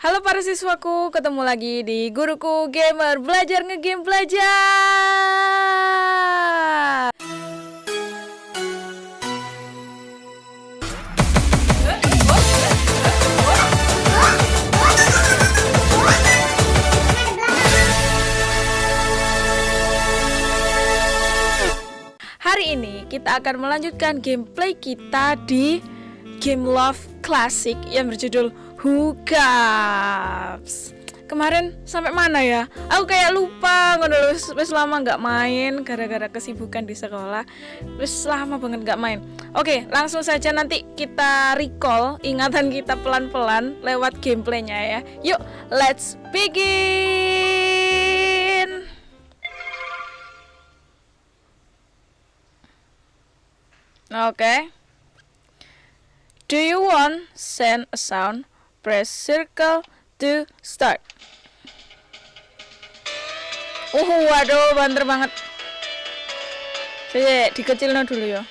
Halo para siswaku, ketemu lagi di Guruku Gamer Belajar Ngegame Belajar. Hari ini kita akan melanjutkan gameplay kita di Game Love Classic yang berjudul Hookups. Kemarin sampai mana ya? Aku kayak lupa ngono wis lama nggak main gara-gara kesibukan di sekolah. Wis lama banget nggak main. Oke, langsung saja nanti kita recall ingatan kita pelan-pelan lewat gameplaynya ya. Yuk, let's begin. Okay. Do you want send a sound? Press circle to start. Uh, waduh, banter banget. Saya dikecilin dulu ya.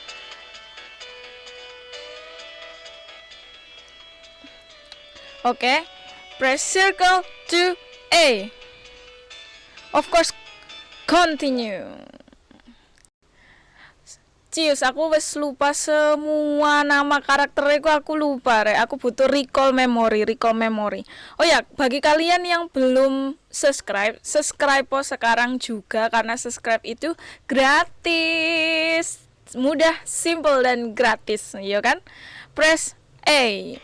Oke, okay. press circle to A. Of course, continue. Cius, aku wes lupa semua nama karakternya aku lupa re. Aku butuh recall memory, recall memory. Oh ya, bagi kalian yang belum subscribe, subscribe po sekarang juga karena subscribe itu gratis. Mudah, simple dan gratis, ya kan? Press A.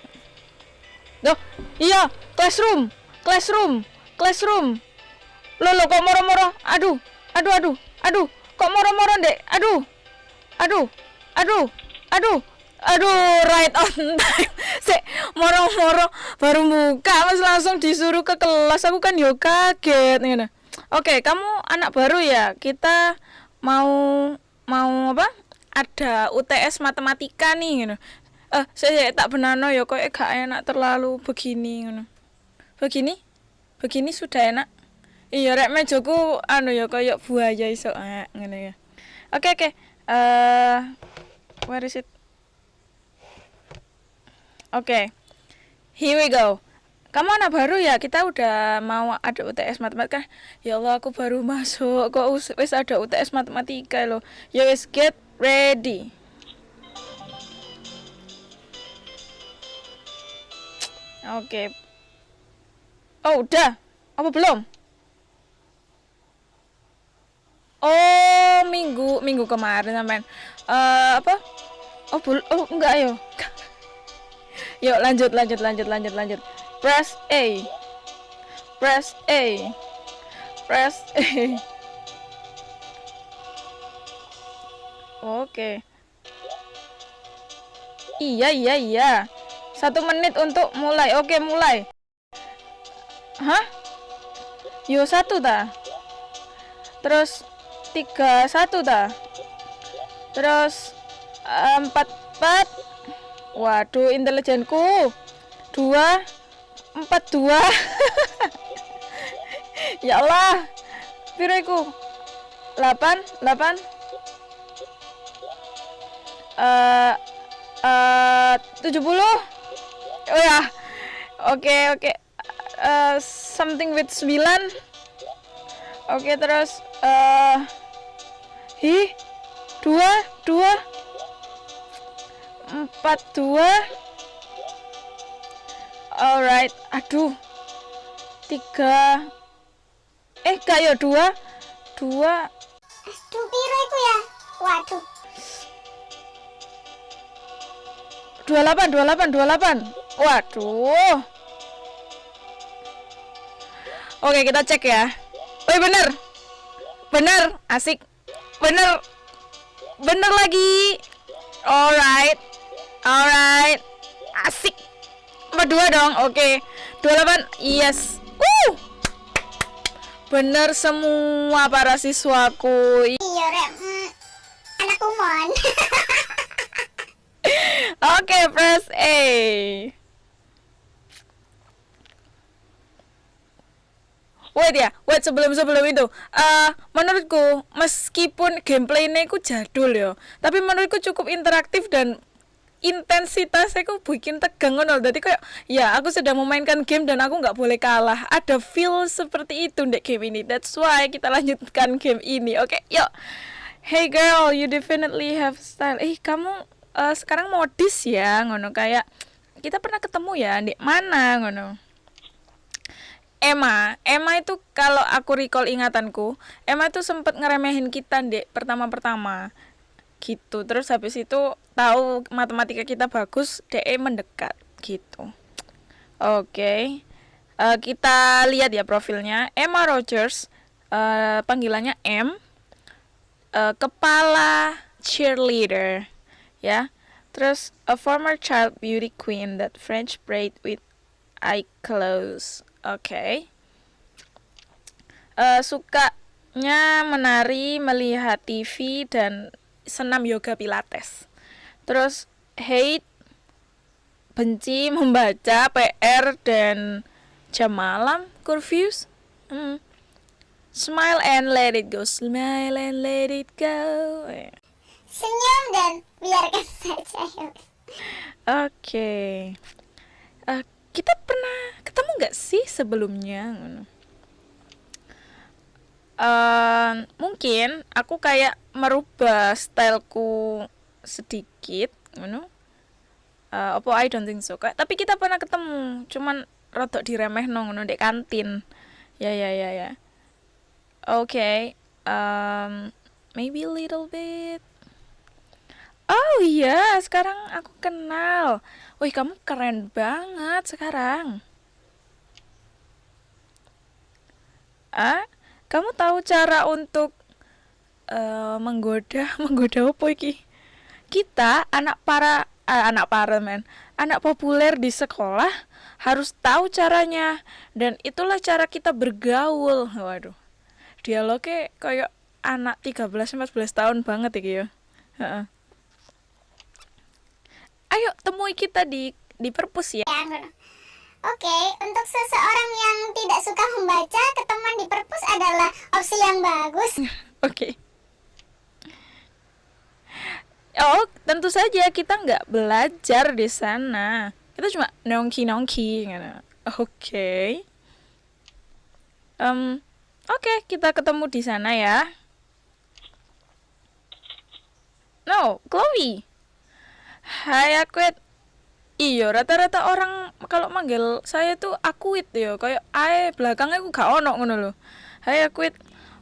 Duh, iya, classroom, classroom, classroom. Lo lo kok moro-moro? Aduh, aduh, aduh, aduh, kok moro-moro dek? Aduh aduh aduh aduh aduh right on time. Se moro-moro baru buka mas langsung disuruh ke kelas. Aku kan yo kaget nih oke kamu anak baru ya? Kita mau mau apa? Ada UTS matematika nih gitu. eh saya tak benar no ya kok gak enak terlalu begini gitu. begini? Begini sudah enak? Iya rek mejoku anu ya kayak buaya iso eh, ngene ya. Oke oke uh, where is it? Oke. Okay. here we go. Kamu anak baru ya? Kita udah mau ada UTS matematika. Ya Allah aku baru masuk. Kok wis ada UTS matematika loh? Ya wis get ready. Oke. Okay. oh udah. Apa belum Oh, minggu kemarin sampean. Uh, apa? Oh, bul oh enggak ayo. Yuk lanjut lanjut lanjut lanjut lanjut. Press A. Press A. Press A. Oke. Iya iya iya. Satu menit untuk mulai. Oke mulai. Hah? Yo satu dah. Terus tiga satu dah terus empat empat. Waduh intelijenku. Dua empat dua. Ya Allah pireku delapan delapan. Eh uh, tujuh puluh. Oh ya oke okay, oke. Okay. uh, something with sembilan. Oke okay, terus uh, Ih, dua, dua, empat, dua. Alright, aduh, tiga. Eh, gak ya dua, dua. Aduh, piro itu ya? Waduh. Dua delapan, dua delapan, dua delapan. Waduh. Oke, kita cek ya. Oh, bener. Bener, asik bener. Bener lagi. Alright. Alright. Asik. Nomor dua dong. Oke. Okay. 28 yes. Uh bener semua para siswaku. Iya rem mm, anak umon oke okay, press A wait ya wait sebelum sebelum itu. Uh, menurutku meskipun gameplaynya itu jadul ya tapi menurutku cukup interaktif dan intensitasnya kok bikin tegang ngono jadi kayak ya aku sedang memainkan game dan aku nggak boleh kalah. Ada feel seperti itu di game ini. That's why kita lanjutkan game ini oke? Okay, yuk. Hey girl you definitely have style. Eh kamu uh, sekarang modis ya ngono. Kayak kita pernah ketemu ya di mana ngono Emma, Emma itu kalau aku recall ingatanku, Emma itu sempat ngeremehin kita dek pertama-pertama gitu. Terus habis itu tahu matematika kita bagus, DE mendekat gitu. Oke, okay. uh, eh, kita lihat ya profilnya. Emma Rogers, uh, panggilannya M, uh, kepala cheerleader, ya. Terus a former child beauty queen that French braid with eye close. Oke. Okay. Uh, sukanya menari, melihat TV dan senam yoga pilates. Terus hate benci membaca PR dan jam malam curfews. Hmm. Smile and let it go. Smile and let it go. Senyum dan biarkan saja. Oke. Okay. Kita pernah ketemu nggak sih sebelumnya? Uh, mungkin aku kayak merubah styleku sedikit. Uh, apa I don't think so. Kayak, tapi kita pernah ketemu, cuman rodok diremeh nong di kantin. Ya ya ya ya. Oke. Um, maybe a little bit Oh iya, sekarang aku kenal. Wih, kamu keren banget sekarang. Ah, kamu tahu cara untuk uh, menggoda, menggoda apa iki? Kita anak para uh, anak para men, anak populer di sekolah harus tahu caranya dan itulah cara kita bergaul. Waduh. Dialognya kayak anak 13 14 tahun banget iki ya. Heeh ayo temui kita di di perpus ya. ya Oke, untuk seseorang yang tidak suka membaca, ketemuan di perpus adalah opsi yang bagus. Oke. Oh, tentu saja kita nggak belajar di sana. Kita cuma nongki-nongki. Gitu. Oke. Okay. Um, Oke, okay, kita ketemu di sana ya. No, Chloe. Hai Akwit Iya rata-rata orang kalau manggil saya tuh Akwit ya Kayak ae belakangnya aku gak ono ngono loh Hai Akwit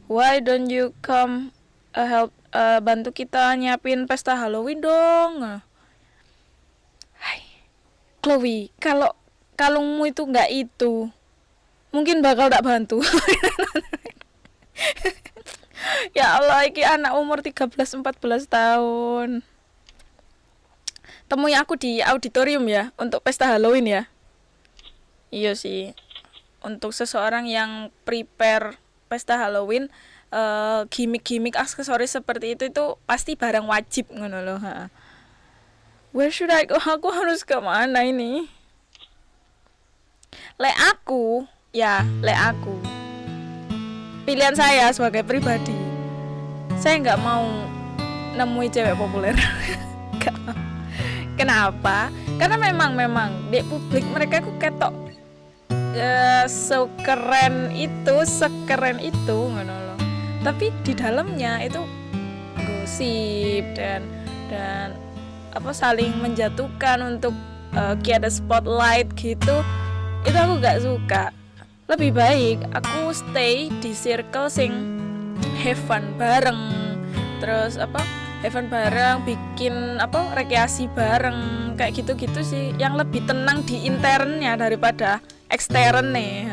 Why don't you come uh, help uh, bantu kita nyiapin pesta Halloween dong? Hai Chloe kalau kalungmu itu nggak itu mungkin bakal tak bantu. Ya Allah iki anak umur 13 14 tahun temui aku di auditorium ya untuk pesta Halloween ya iya sih untuk seseorang yang prepare pesta Halloween uh, gimmick-gimmick aksesoris seperti itu itu pasti barang wajib ngono loh ha. Where should I go? Aku harus ke mana ini? Le aku, ya, le aku. Pilihan saya sebagai pribadi. Saya nggak mau nemui cewek populer. gak mau. Kenapa? Karena memang memang di publik mereka ku ketok uh, sekeren itu, sekeren itu ngono loh. Tapi di dalamnya itu gosip dan dan apa saling menjatuhkan untuk uh, ada spotlight gitu. Itu aku gak suka. Lebih baik aku stay di circle sing have fun bareng. Terus apa? Event bareng bikin apa rekreasi bareng kayak gitu-gitu sih. Yang lebih tenang di internnya daripada ekstern nih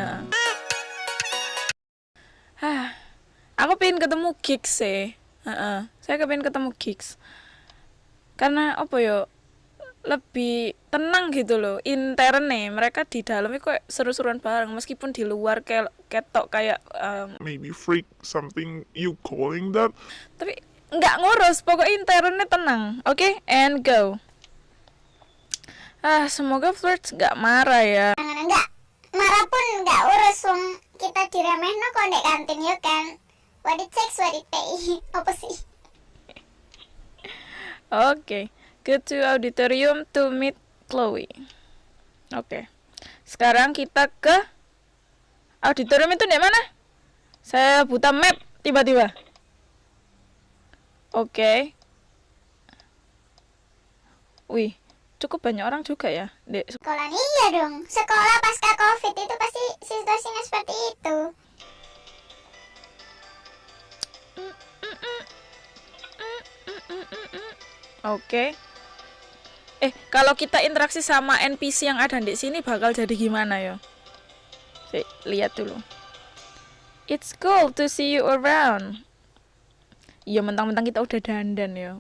Hah, aku pengen ketemu gigs sih. Uh -uh. saya pengen ketemu gigs. Karena apa yo lebih tenang gitu loh intern nih mereka di dalamnya kok seru-seruan bareng meskipun di luar kayak ketok kayak um, maybe freak something you calling that. tapi nggak ngurus pokoknya internnya tenang oke okay? and go ah semoga flirts nggak marah ya nggak marah pun nggak urus wong kita no kok di kantin yuk kan what it takes what it pay apa sih oke okay. Go to auditorium to meet Chloe. Oke. Sekarang kita ke auditorium itu di mana? Saya buta map tiba-tiba. Oke. Wih, cukup banyak orang juga ya di Sekolah iya dong. Sekolah pasca covid itu pasti situasinya seperti itu. Oke. Eh, kalau kita interaksi sama NPC yang ada di sini bakal jadi gimana ya? Lihat dulu. It's cool to see you around. Iya, mentang-mentang kita udah dandan ya.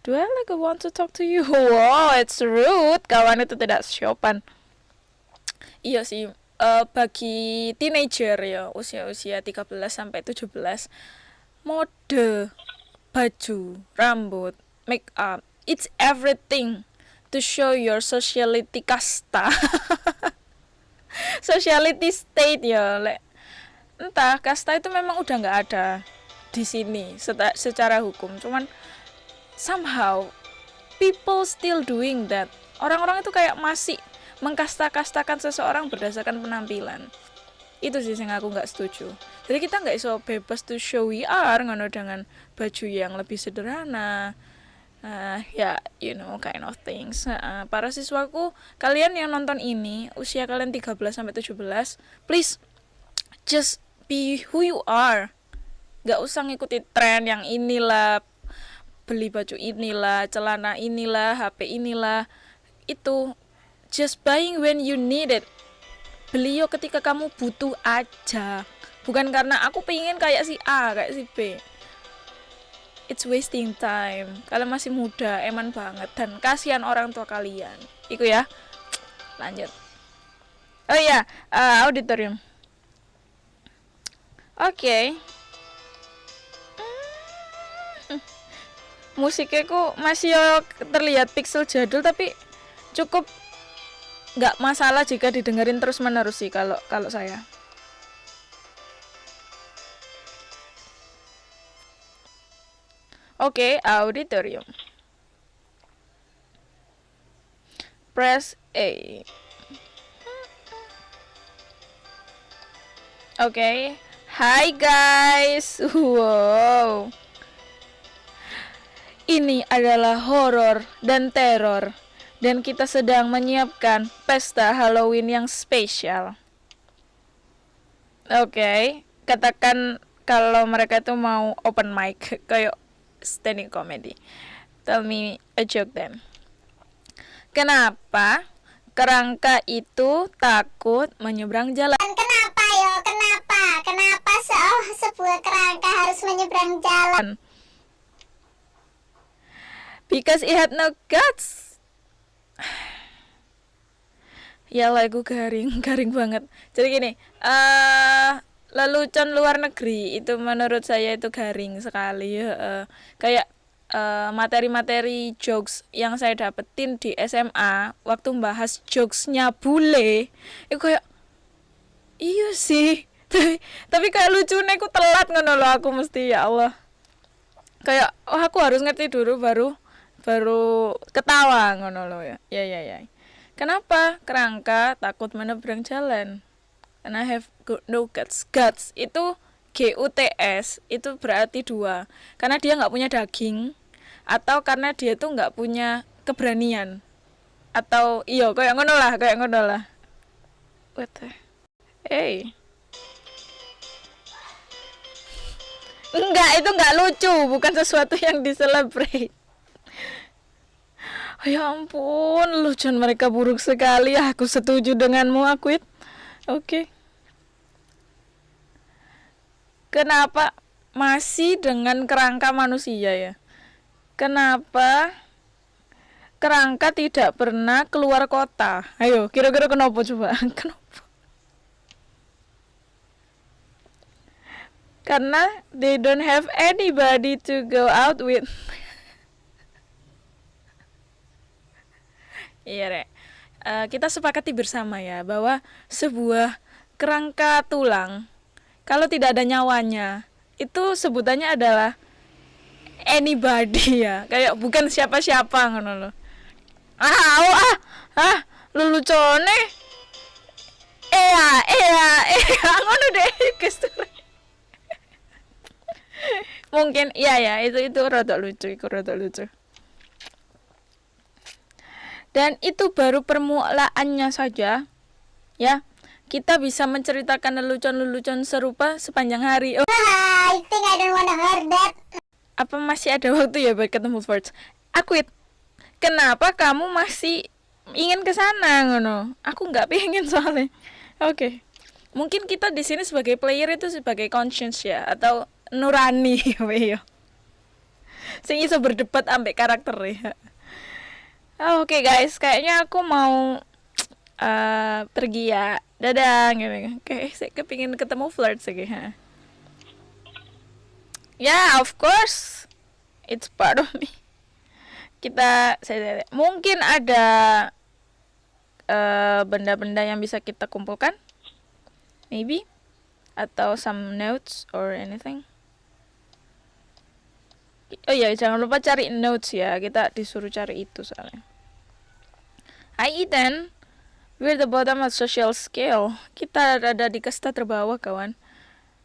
Do I like want to talk to you? Wow, it's rude. Kawan itu tidak sopan. Iya sih, eh, bagi teenager ya, usia-usia 13 sampai 17, mode, baju, rambut, make up, it's everything to show your sociality kasta. sociality state ya, lek. Entah, kasta itu memang udah nggak ada di sini secara hukum. Cuman somehow people still doing that. Orang-orang itu kayak masih mengkasta-kastakan seseorang berdasarkan penampilan. Itu sih yang aku nggak setuju. Jadi kita nggak iso bebas to show we are ngono dengan baju yang lebih sederhana. Nah, ya, you know, kind of things. Nah, para siswaku, kalian yang nonton ini, usia kalian 13 sampai 17, please just be who you are. Gak usah ngikuti tren yang inilah, beli baju inilah, celana inilah, HP inilah. Itu just buying when you need it. Beli yo ketika kamu butuh aja. Bukan karena aku pengen kayak si A, kayak si B. It's wasting time. Kalian masih muda, eman banget dan kasihan orang tua kalian. Iku ya. Lanjut. Oh iya, eh, auditorium. Oke. Hmm. Musiknya kok masih yo terlihat pixel jadul tapi cukup nggak masalah jika didengerin terus menerus sih kalau kalau saya. Oke, auditorium. Press A. Oke. Hai guys. Wow. Ini adalah horor dan teror dan kita sedang menyiapkan pesta Halloween yang spesial. Oke, katakan kalau mereka itu mau open mic kayak standing comedy. Tell me a joke then. Kenapa kerangka itu takut menyeberang jalan? Dan kenapa yo? Kenapa? Kenapa se- sebuah kerangka harus menyeberang jalan? Because it had no guts. ya lagu garing, garing banget. Jadi gini, eh lelucon luar negeri itu menurut saya itu garing sekali eh, kayak eh, materi-materi jokes yang saya dapetin di SMA waktu membahas jokesnya bule itu kayak iya sih tapi tapi kayak lucunya aku telat ngono loh aku mesti ya Allah. Kayak oh aku harus ngerti dulu baru baru ketawa ngono loh ya. Ya ya ya. Kenapa? Kerangka takut menyeberang jalan. Karena have go- no guts. Guts itu G U T S itu berarti dua. Karena dia nggak punya daging atau karena dia tuh nggak punya keberanian. Atau iyo kayak ngono lah kayak ngono lah. What hey Enggak, itu enggak lucu, bukan sesuatu yang diselebrate. Ya ampun, lucuan mereka buruk sekali. Aku setuju denganmu, Akwit. Oke. Kenapa masih dengan kerangka manusia ya? Kenapa kerangka tidak pernah keluar kota? Ayo, kira-kira kenapa coba? Kenapa? Karena they don't have anybody to go out with. Iya, Rek. Eh, kita sepakati bersama ya bahwa sebuah kerangka tulang kalau tidak ada nyawanya itu sebutannya adalah anybody ya kayak bukan siapa-siapa ngono loh ah oh, ah ah lelucone Ea, ea, ea, ngono deh, gestur. Mungkin iya ya, itu itu rada lucu, itu rada lucu. Dan itu baru permulaannya saja. Ya, kita bisa menceritakan lelucon-lelucon serupa sepanjang hari. Oh, I think I don't wanna hear that. apa masih ada waktu ya buat ketemu Forge? Aku kenapa kamu masih ingin ke sana ngono? Aku nggak pengen soalnya. Oke. Mungkin kita di sini sebagai player itu sebagai conscience ya atau nurani ya. Sing iso berdebat ambek karakter ya. Oh, Oke guys, kayaknya aku mau uh, pergi ya. Dadah gitu. Kayak saya kepingin ketemu flirt sih. Ha. Yeah, of course. It's part of me. Kita saya mungkin ada eh, benda-benda uh, yang bisa kita kumpulkan. Maybe atau some notes or anything. Oh iya, jangan lupa cari notes ya. Kita disuruh cari itu soalnya. Hi Ethan. We're the bottom of social scale. Kita ada di kasta terbawah, kawan.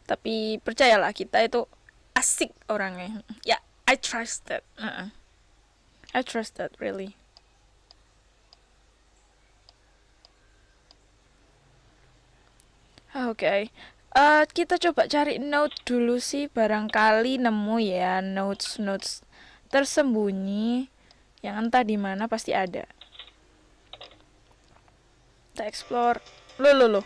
Tapi percayalah kita itu asik orangnya ya yeah, I trust that uh -uh. I trust that really oke okay. Uh, kita coba cari note dulu sih barangkali nemu ya notes notes tersembunyi. Yang entah di mana pasti ada. Kita explore. Lo lo lo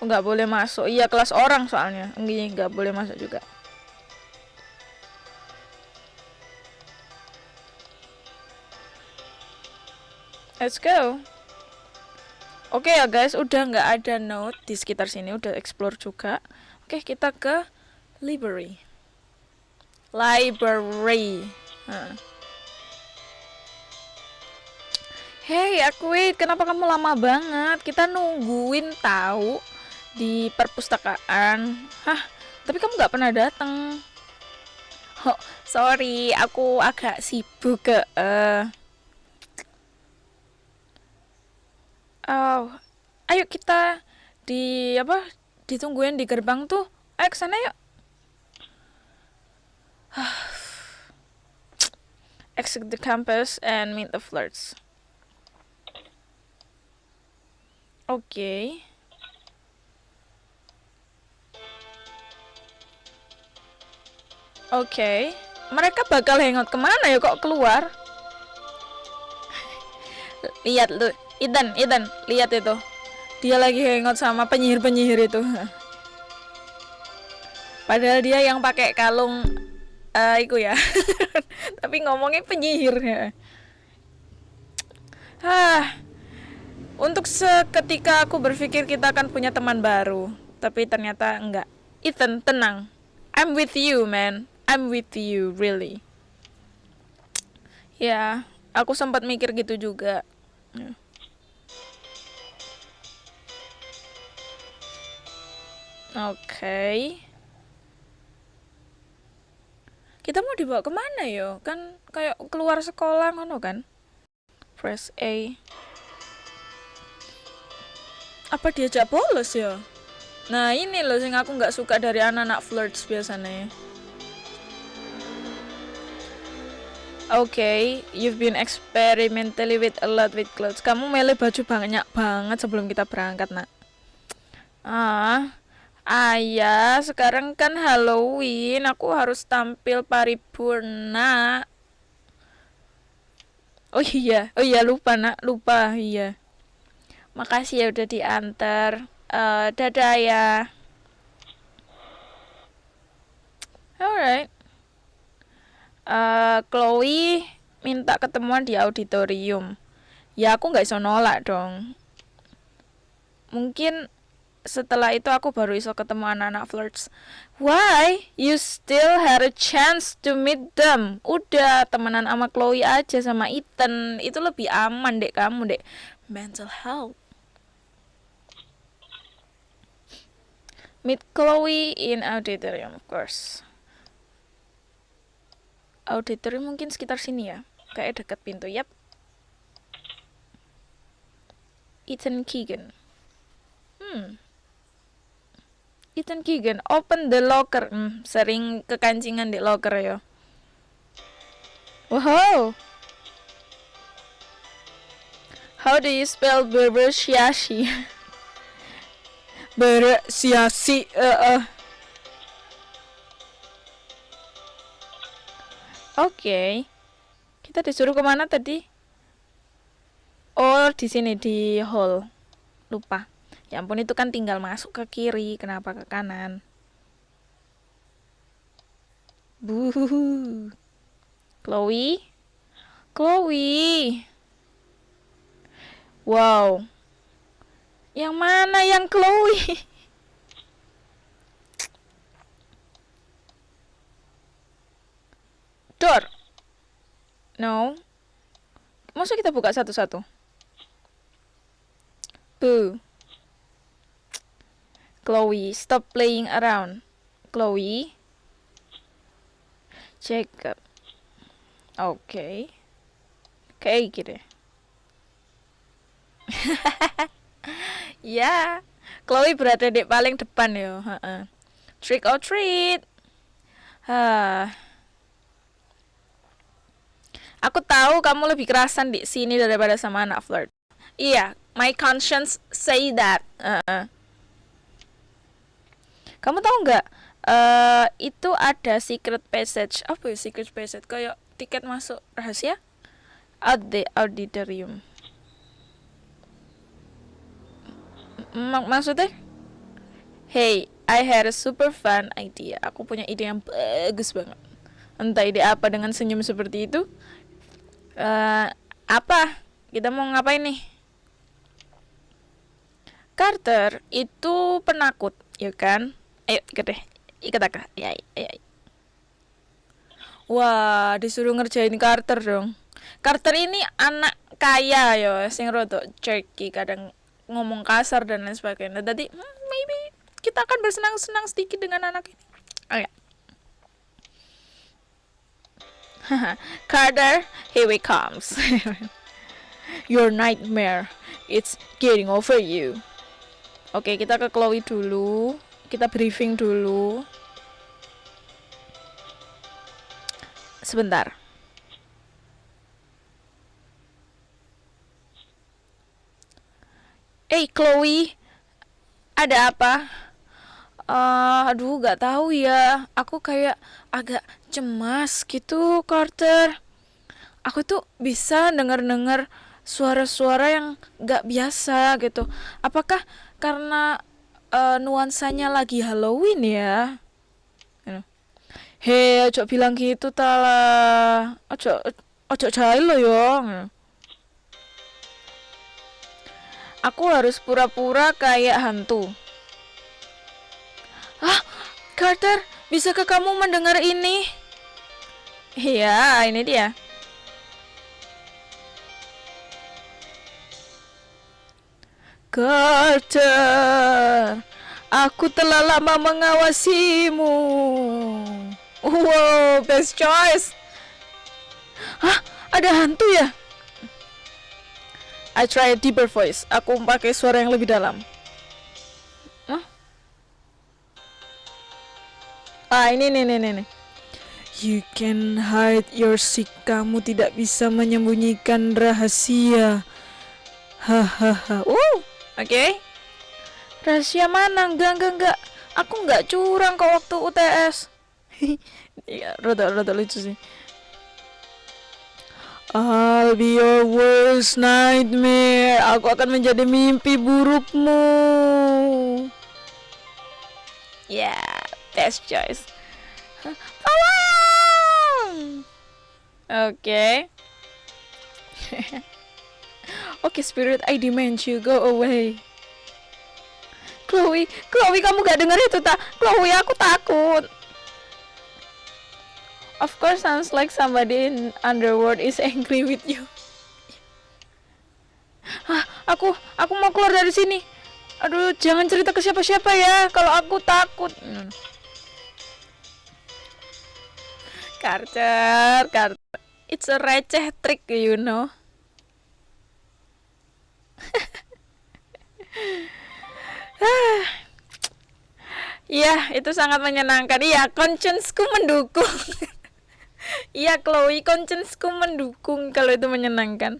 nggak boleh masuk. Iya kelas orang soalnya. Enggak nggak boleh masuk juga. Let's go. Oke okay ya guys, udah nggak ada note di sekitar sini, udah explore juga. Oke, okay, kita ke library. Library. Huh. Hey, aku kenapa kamu lama banget? Kita nungguin tahu di perpustakaan. Hah, tapi kamu nggak pernah datang. Oh, sorry, aku agak sibuk ke. Uh, uh, ayo kita di apa ditungguin di gerbang tuh. Ayo ke sana yuk. Exit the campus and meet the flirts. Oke. Okay. oke. Okay. mereka bakal hangout ke mana ya? Kok keluar? Lihat lu Idan, Idan, lihat itu. Dia lagi hangout sama penyihir-penyihir itu. Padahal dia yang pakai kalung uh, itu ya. Tapi ngomongnya penyihir ya. Hah. Untuk seketika aku berpikir kita akan punya teman baru, tapi ternyata enggak. Ethan, tenang. I'm with you, man. I'm with you, really. Ya, aku sempat mikir gitu juga. Oke. Okay. Kita mau dibawa ke mana yo? Kan kayak keluar sekolah ngono kan? Press A. Apa diajak bolos ya? Nah ini loh sing aku nggak suka dari anak-anak flirts biasanya. Okay, you've been experimentally with a lot with clothes. Kamu milih baju banyak banget sebelum kita berangkat, nak. Ah, Ayah, sekarang kan Halloween, aku harus tampil paripurna. Oh iya, oh iya lupa nak, lupa iya. Makasih ya udah diantar. Uh, dadah ya. Alright. Uh, Chloe minta ketemuan di auditorium. Ya aku nggak bisa nolak dong. Mungkin setelah itu aku baru iso ketemu anak-anak flirts why you still had a chance to meet them udah temenan sama Chloe aja sama Ethan itu lebih aman dek kamu dek mental health meet Chloe in auditorium of course Auditorium mungkin sekitar sini ya. Kayak dekat pintu. Yap. Ethan Keegan. Hmm. Ethan Keegan, open the locker. Hmm, sering kekancingan di locker ya. Wow. How do you spell Berbersiasi? Bersiasi. Uh, uh. Oke. Okay. Kita disuruh ke mana tadi? Oh, di sini di hall. Lupa. Ya ampun itu kan tinggal masuk ke kiri, kenapa ke kanan? Buh. Chloe? Chloe. Wow. Yang mana yang Chloe? Door. No. Masa kita buka satu-satu? Boo. Chloe, stop playing around. Chloe. Jacob. Oke. Okay. Kayak gitu. ya. Chloe berada di paling depan yo. Trick or treat. Hah. Aku tahu kamu lebih kerasan di sini daripada sama anak flirt. Iya, my conscience say that. Uh -uh. Kamu tahu nggak? Uh, itu ada secret passage. Apa ya secret passage? Kayak tiket masuk rahasia? Out the auditorium. M maksudnya? Hey, I had a super fun idea. Aku punya ide yang bagus banget. Entah ide apa dengan senyum seperti itu uh, apa kita mau ngapain nih Carter itu penakut ya kan ayo ikat deh. Ikat aku. Ya, ya, wah disuruh ngerjain Carter dong. Carter ini anak kaya ya sing rodok jerky kadang ngomong kasar dan lain sebagainya. Jadi hmm, maybe kita akan bersenang-senang sedikit dengan anak ini. Oh ya. Carter, here we comes. Your nightmare, it's getting over you. Oke, okay, kita ke Chloe dulu. Kita briefing dulu. Sebentar. Eh, hey, Chloe, ada apa? Uh, aduh, gak tahu ya. Aku kayak agak cemas gitu, Carter. Aku tuh bisa denger-denger suara-suara yang gak biasa gitu. Apakah karena uh, nuansanya lagi Halloween ya? Hei, ojo bilang gitu tala. Ojo ojo jahil lo yo. Aku harus pura-pura kayak hantu. Ah, Carter, bisakah kamu mendengar ini? Iya, ini dia. Carter, aku telah lama mengawasimu. Wow, best choice. Hah, ada hantu ya? I try a deeper voice. Aku pakai suara yang lebih dalam. Hah? Ah, ini nih nih. nih. You can hide your sick. Kamu tidak bisa menyembunyikan rahasia. Hahaha. uh, oke. Okay. Rahasia mana? Enggak, enggak, enggak. Aku enggak curang kok waktu UTS. Iya, rada rada lucu sih. I'll be your worst nightmare. Aku akan menjadi mimpi burukmu. Yeah, best choice. Oke. Okay. Oke, okay, spirit, I demand you go away. Chloe, Chloe kamu gak dengar itu tak? Chloe, aku takut. Of course, sounds like somebody in underworld is angry with you. Hah, aku, aku mau keluar dari sini. Aduh, jangan cerita ke siapa-siapa ya, kalau aku takut. Hmm. Karcer. It's a receh trick, you know. Iya, itu sangat menyenangkan. Iya, conscience-ku mendukung. Iya, Chloe, conscience-ku mendukung kalau itu menyenangkan.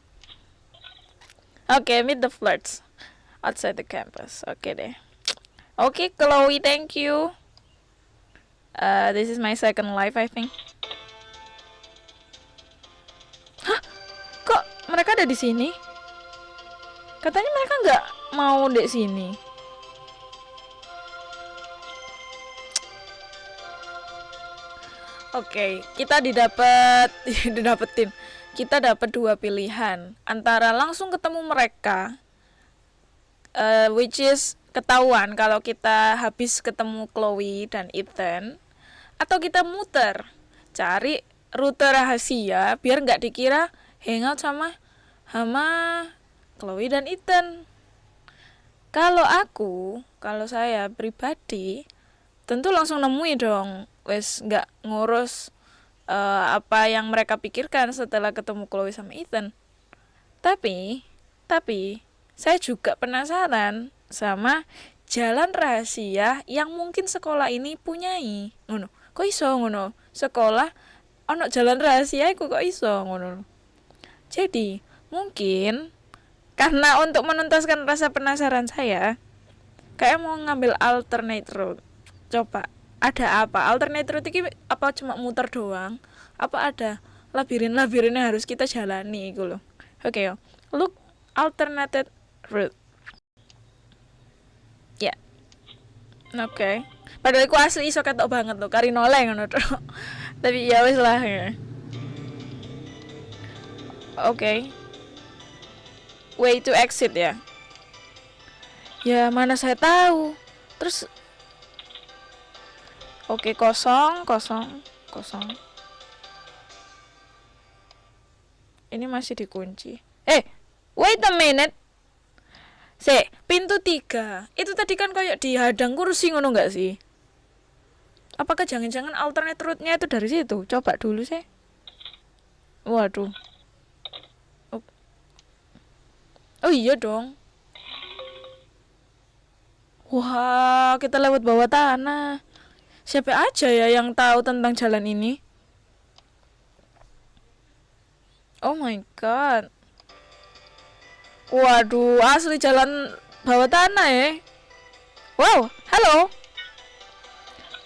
Oke, okay, meet the flirts outside the campus. Oke okay deh. Oke, okay, Chloe, thank you. Uh, this is my second life, I think. Hah? Kok mereka ada di sini? Katanya mereka nggak mau di sini. Oke, okay, kita didapat didapetin. Kita dapat dua pilihan antara langsung ketemu mereka uh, which is ketahuan kalau kita habis ketemu Chloe dan Ethan atau kita muter cari rute rahasia biar nggak dikira hangout sama sama Chloe dan Ethan. Kalau aku, kalau saya pribadi, tentu langsung nemui dong wes nggak ngurus uh, apa yang mereka pikirkan setelah ketemu Chloe sama Ethan. Tapi, tapi saya juga penasaran sama jalan rahasia yang mungkin sekolah ini punyai. Ngono. Kok iso ngono? Sekolah ono jalan rahasia kok iso ngono. Jadi, mungkin karena untuk menuntaskan rasa penasaran saya, kayak mau ngambil alternate route. Coba ada apa alternate route ini apa cuma muter doang apa ada labirin-labirin yang harus kita jalani gitu loh oke okay, look alternative route ya yeah. oke okay. padahal aku asli iso ketok banget loh kari noleng ngono tapi ya wis lah ya oke okay. Way to exit ya ya mana saya tahu terus Oke, kosong, kosong, kosong. Ini masih dikunci. Eh, wait a minute. Se, pintu tiga. Itu tadi kan kayak dihadang kursi ngono nggak sih? Apakah jangan-jangan alternate route-nya itu dari situ? Coba dulu sih. Waduh. Oh, oh iya dong. Wah, kita lewat bawah tanah. Siapa aja ya yang tahu tentang jalan ini? Oh my god. Waduh, asli jalan bawah tanah ya. Wow, hello.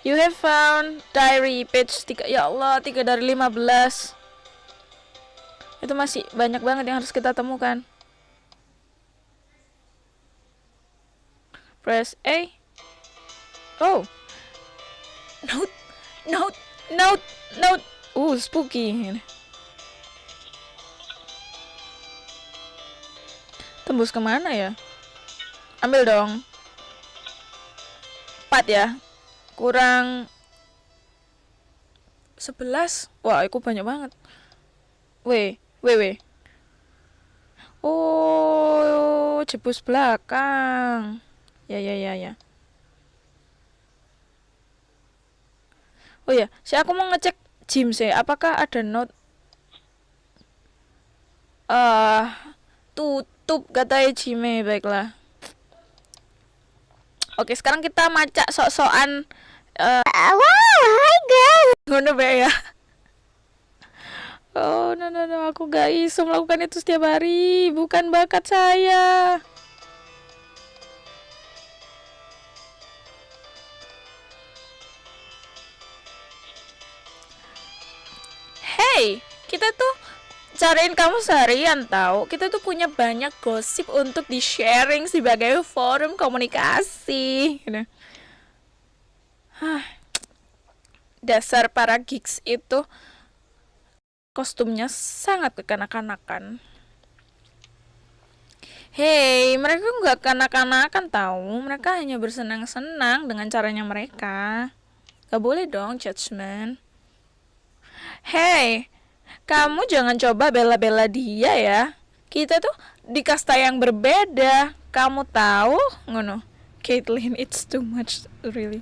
You have found diary page 3. Ya Allah, 3 dari 15. Itu masih banyak banget yang harus kita temukan. Press A. Oh. Note, note, note, note. Uh, spooky. Tembus ke mana ya? Ambil dong. Empat ya. Kurang sebelas. Wah, aku banyak banget. W, W, W. Oh, jebus belakang. Ya, ya, ya, ya. Oh ya, saya aku mau ngecek gym sih. Apakah ada note? Ah, uh, tutup katanya gym baiklah. Oke, sekarang kita macak sok-sokan uh, wow, hi guys. Ngono ya. Oh, no, no, no, aku gak iso melakukan itu setiap hari. Bukan bakat saya. Hey kita tuh cariin kamu seharian tahu kita tuh punya banyak gosip untuk di sharing sebagai forum komunikasi gitu. Dasar para geeks itu kostumnya sangat kekanak-kanakan Hei, mereka nggak kanak-kanakan tahu. Mereka hanya bersenang-senang dengan caranya mereka. Gak boleh dong judgement. Hey, kamu jangan coba bela-bela dia ya. Kita tuh di kasta yang berbeda. Kamu tahu? Ngono. Caitlyn, it's too much really.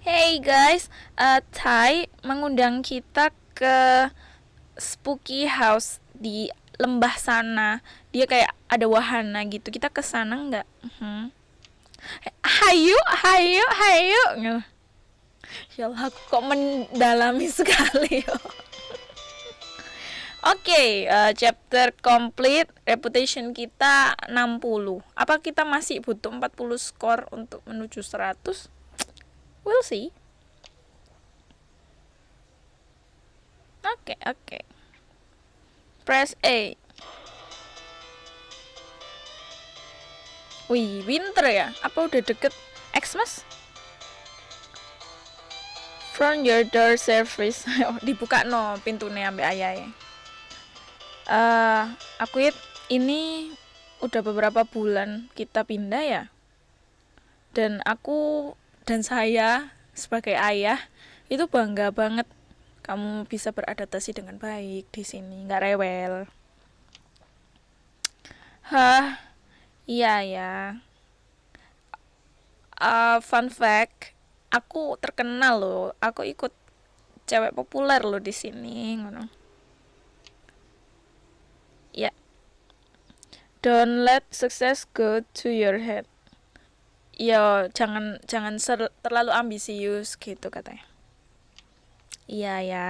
Hey guys, uh, Thai mengundang kita ke spooky house di lembah sana. Dia kayak ada wahana gitu. Kita ke sana nggak? Hmm. Hayu, hayu, hayu. Ya Allah, aku kok mendalami sekali. Oke, okay, uh, chapter complete. Reputation kita 60. Apa kita masih butuh 40 skor untuk menuju 100? We'll see. Oke, okay, oke. Okay. Press A. Wih, winter ya? Apa udah deket Xmas? From your door service. oh, dibuka no pintunya ambil ayah ya uh, aku ini udah beberapa bulan kita pindah ya. Dan aku dan saya sebagai ayah itu bangga banget kamu bisa beradaptasi dengan baik di sini nggak rewel. Hah iya ya. Uh, fun fact aku terkenal loh aku ikut cewek populer loh di sini ngono Ya. Yeah. Don't let success go to your head. Ya, jangan jangan ser, terlalu ambisius gitu katanya. Iya ya.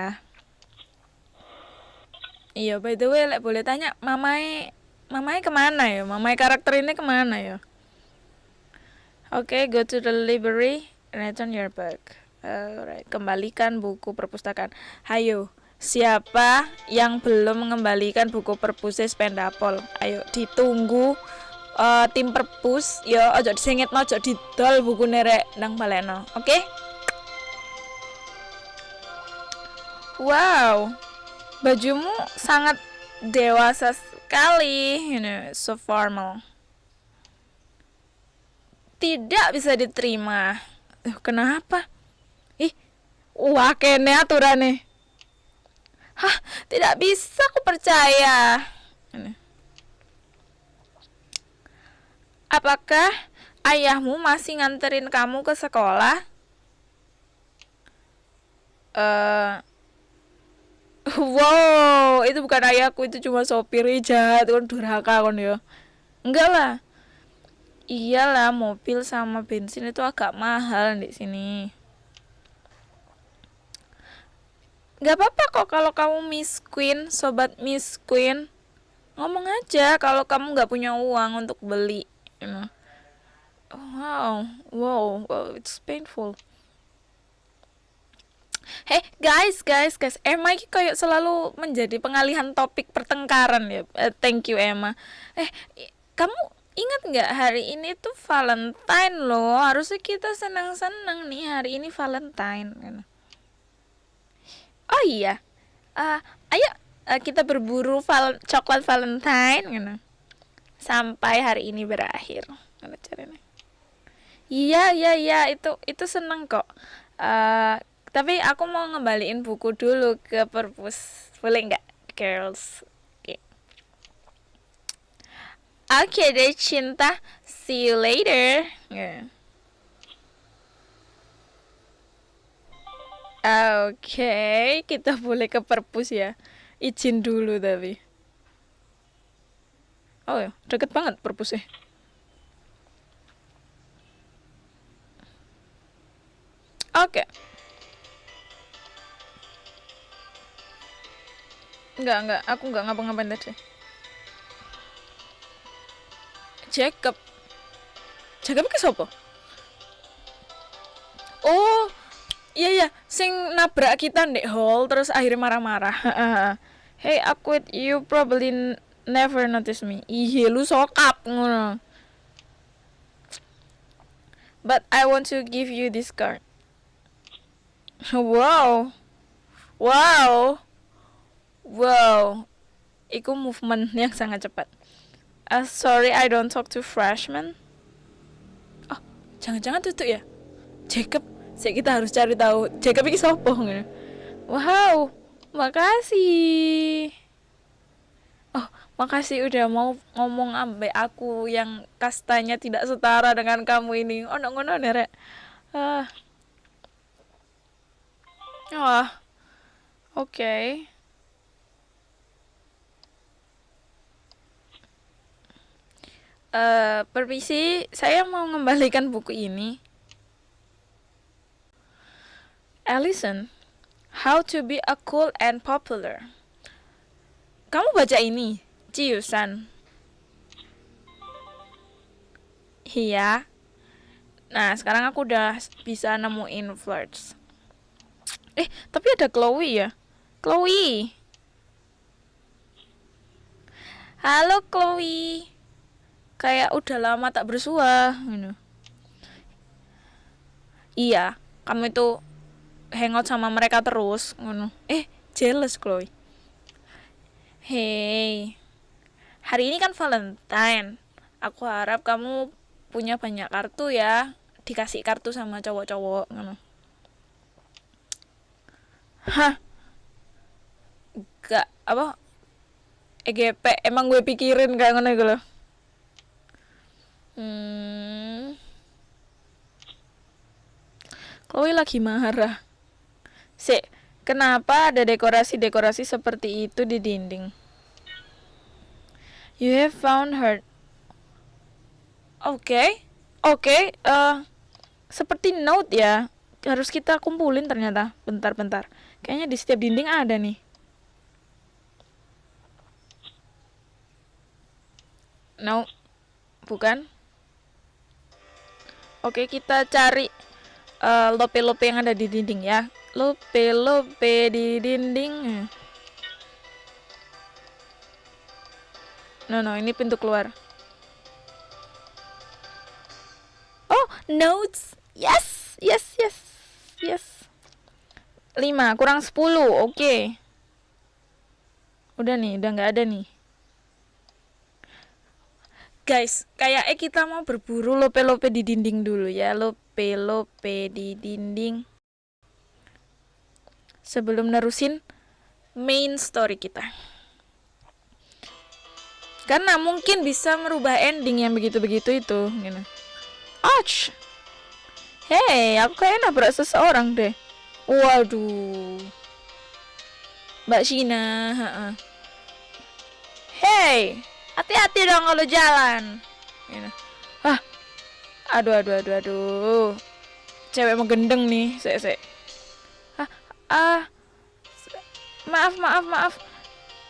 Iya, by the way, like, boleh tanya, mamai mamai ke mana ya? Mamai karakter ini ke mana ya? Oke, okay, go to the library, return your book. Alright, kembalikan buku perpustakaan. Hayo, Siapa yang belum mengembalikan buku perpusis Pendapol? Ayo ditunggu uh, tim perpus ya ojo disengit ojo didol buku nerek nang baleno. Oke? Okay? Wow. Bajumu sangat dewasa sekali, you know, so formal. Tidak bisa diterima. Uh, kenapa? Ih, wah kene aturannya. Hah, tidak bisa aku percaya. Apakah ayahmu masih nganterin kamu ke sekolah? Uh, wow, itu bukan ayahku, itu cuma sopir jahat kan durhaka kan ya. Enggak lah. Iyalah, mobil sama bensin itu agak mahal di sini. Gak apa-apa kok kalau kamu Miss Queen, sobat Miss Queen. Ngomong aja kalau kamu gak punya uang untuk beli. Wow, wow, wow, it's painful. Hey guys, guys, guys, Emma ini kayak selalu menjadi pengalihan topik pertengkaran ya. Uh, thank you Emma. Eh, kamu ingat nggak hari ini tuh Valentine loh. Harusnya kita senang-senang nih hari ini Valentine. Know oh iya uh, ayo uh, kita berburu val coklat Valentine gitu. sampai hari ini berakhir caranya iya iya iya itu itu seneng kok uh, tapi aku mau ngembaliin buku dulu ke perpus boleh nggak girls oke okay. deh cinta see you later yeah. Oke, okay, kita boleh ke perpus ya. Izin dulu tapi. Oh ya, deket banget perpusnya. Oke. Okay. Enggak, enggak. Aku enggak ngapa-ngapain tadi. Jacob. Jacob ke siapa? Oh, iya iya. Sing nabrak kita ndek hall terus akhirnya marah-marah. Hey aku you probably never notice me. Iya lu sokap ngono. But I want to give you this card. Wow. Wow. Wow. Iku movement yang sangat cepat. Uh, sorry, I don't talk to freshmen. Oh, jangan-jangan tutup ya? Jacob Sik kita harus cari tahu Jacob sapa ngono. Wow, makasih. Oh, makasih udah mau ngomong ambek aku yang kastanya tidak setara dengan kamu ini. Oh, ngono nerek. Ah. Wah, oke. Eh, permisi, saya mau mengembalikan buku ini. Alison, How to be a cool and popular. Kamu baca ini, Ciusan. Iya. Nah, sekarang aku udah bisa nemuin flirts. Eh, tapi ada Chloe ya. Chloe. Halo Chloe. Kayak udah lama tak bersua, gitu. Iya, kamu itu hangout sama mereka terus, ngono. Eh, jealous Chloe. Hey. Hari ini kan Valentine. Aku harap kamu punya banyak kartu ya. Dikasih kartu sama cowok-cowok, ngono. Hah? Gak apa? EGP emang gue pikirin kayak ngono gitu loh. Hmm. Chloe lagi marah. Sik, kenapa ada dekorasi-dekorasi seperti itu di dinding? You have found her. Oke, okay. oke. Okay, uh, seperti note ya. Harus kita kumpulin ternyata. Bentar-bentar. Kayaknya di setiap dinding ada nih. No, bukan. Oke, kita cari uh, lope-lope yang ada di dinding ya. Lope-lope di dinding. No, no, ini pintu keluar. Oh, notes. Yes, yes, yes, yes. 5 kurang 10, oke. Okay. Udah nih, udah nggak ada nih guys kayak eh kita mau berburu lope-lope di dinding dulu ya. Lope-lope di dinding. Sebelum nerusin main story kita. Karena mungkin bisa merubah ending yang begitu-begitu itu gitu. Ouch. Hei, aku kayak nabrak seseorang deh. Waduh. Mbak Shina Hei hati-hati dong kalau jalan gitu. ah aduh aduh aduh aduh cewek mau gendeng nih saya saya ah ah maaf maaf maaf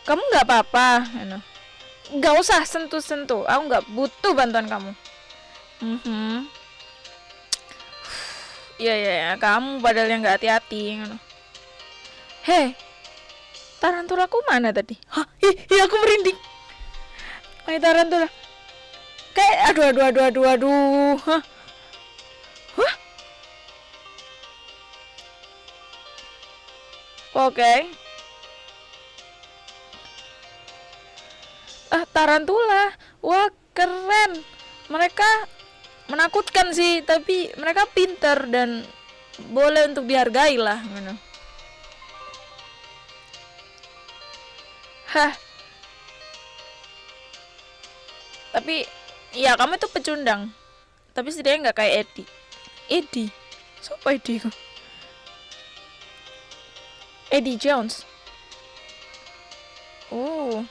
kamu nggak apa-apa gitu. nggak usah sentuh sentuh aku nggak butuh bantuan kamu mm -hmm. Iya iya ya, kamu padahal yang nggak hati-hati. Hei, tarantulaku mana tadi? Hah, ih aku merinding. Maitaran tuh kayak aduh aduh aduh aduh aduh Hah? Hah? Oke okay. Ah tarantula Wah keren Mereka menakutkan sih Tapi mereka pinter dan Boleh untuk dihargai lah Hah tapi ya kamu itu pecundang. Tapi setidaknya nggak kayak Edi. Edi? Siapa Edi kok Eddie Jones. Oh.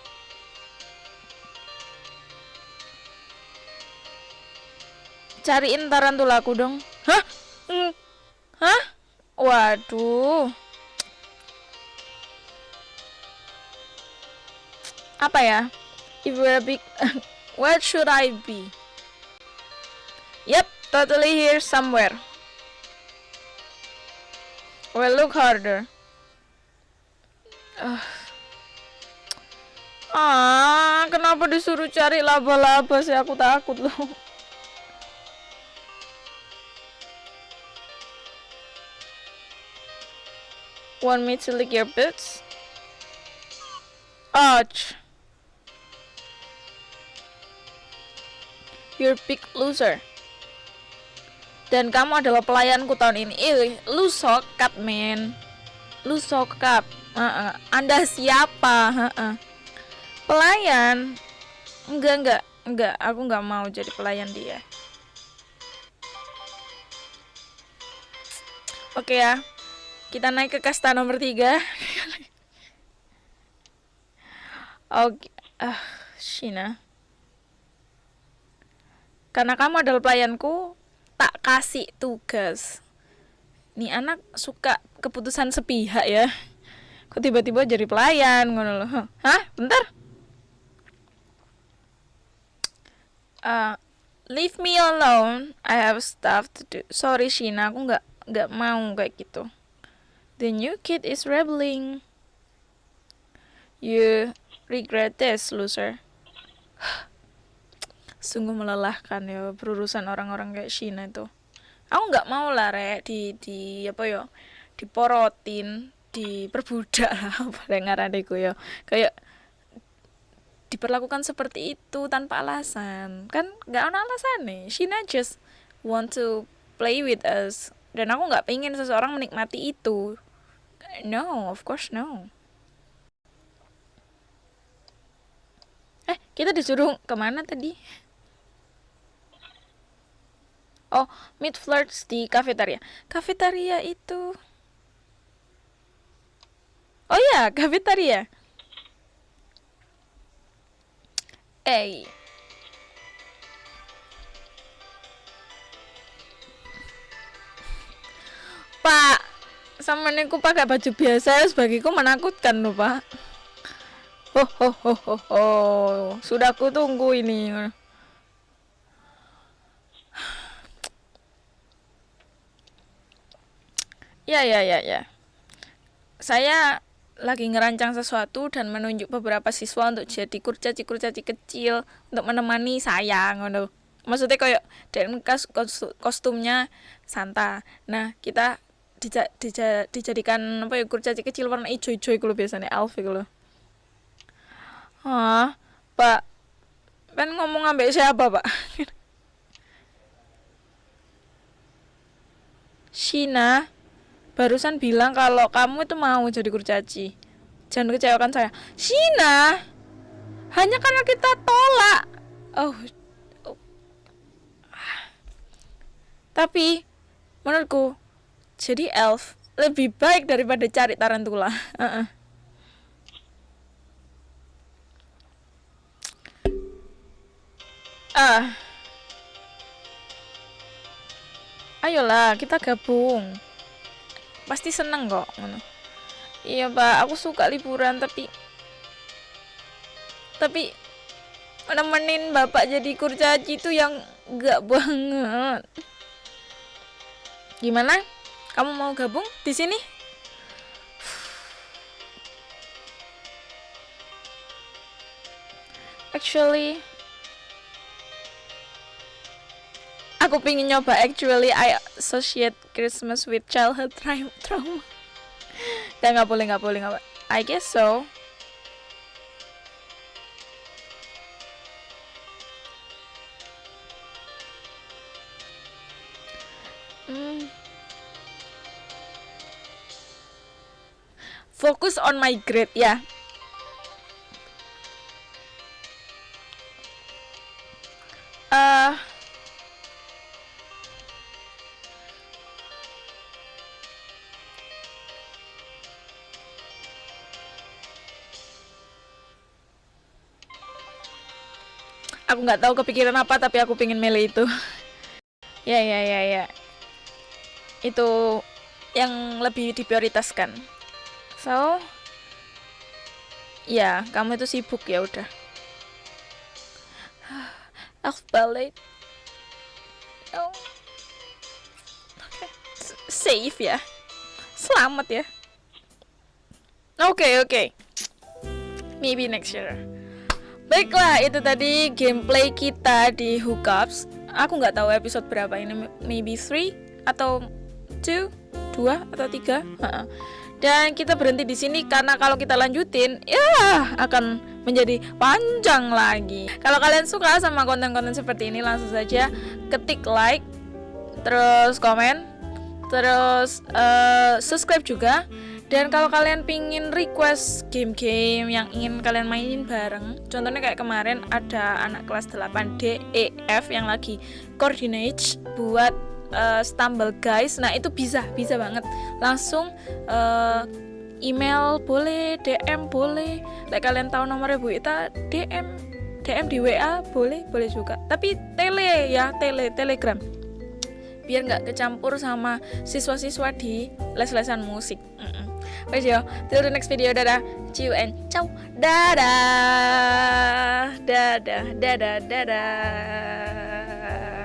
Cariin tarantulaku dong. Hah? Mm. hah? Waduh. Apa ya? If we're big Where should I be? Yep, totally here somewhere. Well, look harder. Uh. Ah, kenapa disuruh cari laba-laba sih? Aku takut loh. Want me to lick your boots? Ouch. You're big loser. Dan kamu adalah pelayanku tahun ini. Ih, lu sokat, men. Lu sokat. Uh -uh. Anda siapa? Uh -uh. Pelayan? Enggak, enggak. Enggak, aku enggak mau jadi pelayan dia. Oke ya. Kita naik ke kasta nomor tiga. Oke, ah, Shina. Karena kamu adalah pelayanku, tak kasih tugas. Nih anak suka keputusan sepihak ya. Kok tiba-tiba jadi pelayan ngono loh. Hah? Bentar. Uh, leave me alone. I have stuff to do. Sorry Shina, aku nggak nggak mau kayak gitu. The new kid is rebelling. You regret this, loser. Sungguh melelahkan ya berurusan orang-orang kayak Shina itu. Aku nggak mau lah rek di di apa ya diporotin, diperbudak lah apa yang ngaranku ya. Kayak diperlakukan seperti itu tanpa alasan. Kan nggak ada alasan nih Shina just want to play with us. Dan aku nggak pengen seseorang menikmati itu. No of course no. Eh kita disuruh ke mana tadi oh meet flirts di kafetaria kafetaria itu oh ya kafetaria eh Pak, sama niku pakai baju biasa sebagiku menakutkan loh Pak. Oh, oh, oh, oh, oh. sudah aku tunggu ini. Ya, ya, ya, ya. Saya lagi ngerancang sesuatu dan menunjuk beberapa siswa untuk jadi kurcaci-kurcaci kecil untuk menemani saya ngono. Maksudnya kayak dan kostumnya Santa. Nah, kita dija, dija, dijadikan apa ya kurcaci kecil warna hijau-hijau itu biasanya elf itu loh. Ah, Pak. Kan ngomong ambek siapa, Pak? Shina barusan bilang kalau kamu itu mau jadi kurcaci. Jangan kecewakan saya. Shina, hanya karena kita tolak. Oh, oh. Tapi menurutku jadi elf lebih baik daripada cari tarantula. Uh -uh. Ah. Ayolah, kita gabung pasti seneng kok iya pak aku suka liburan tapi tapi nemenin bapak jadi kurcaci itu yang gak banget. Gimana? Kamu mau gabung di sini? Actually aku pingin nyoba actually I associate Christmas with childhood trauma ya nggak boleh nggak boleh nggak I guess so hmm. Focus on my grade ya. Nggak tahu kepikiran apa tapi aku pingin milih itu. Ya ya ya ya. Itu yang lebih diprioritaskan. So ya kamu itu sibuk ya udah. Aku balik. Oh. safe ya. Selamat ya. Oke okay, oke. Okay. maybe next year Baiklah, itu tadi gameplay kita di Hookups. Aku nggak tahu episode berapa ini, maybe 3 atau 2, 2 atau 3. Dan kita berhenti di sini karena kalau kita lanjutin, ya akan menjadi panjang lagi. Kalau kalian suka sama konten-konten seperti ini, langsung saja ketik like, terus komen, terus uh, subscribe juga dan kalau kalian pingin request game-game yang ingin kalian mainin bareng Contohnya kayak kemarin ada anak kelas 8 D, E, F yang lagi coordinate buat eh, stumble guys. Nah itu bisa bisa banget. Langsung eh, email boleh DM boleh. Like kalian tahu nomornya Bu Ita DM DM di WA boleh boleh juga. Tapi tele ya tele telegram. Biar nggak kecampur sama siswa-siswa di les-lesan musik. Mm-mm. Wes yo, till the next video. Dadah, see you and ciao, dadah, dadah, dadah, dadah.